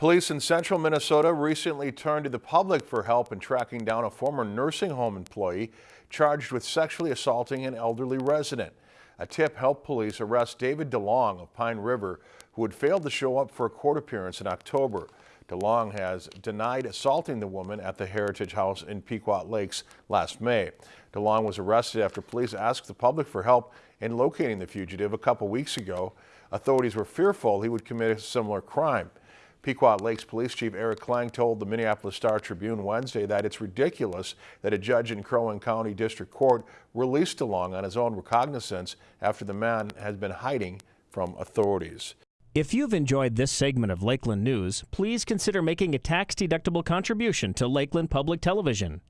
Police in central Minnesota recently turned to the public for help in tracking down a former nursing home employee charged with sexually assaulting an elderly resident. A tip helped police arrest David DeLong of Pine River, who had failed to show up for a court appearance in October. DeLong has denied assaulting the woman at the Heritage House in Pequot Lakes last May. DeLong was arrested after police asked the public for help in locating the fugitive a couple weeks ago. Authorities were fearful he would commit a similar crime. Pequot Lakes Police Chief Eric Klang told the Minneapolis Star Tribune Wednesday that it's ridiculous that a judge in Crow Wing County District Court released DeLong on his own recognizance after the man has been hiding from authorities. If you've enjoyed this segment of Lakeland News, please consider making a tax-deductible contribution to Lakeland Public Television.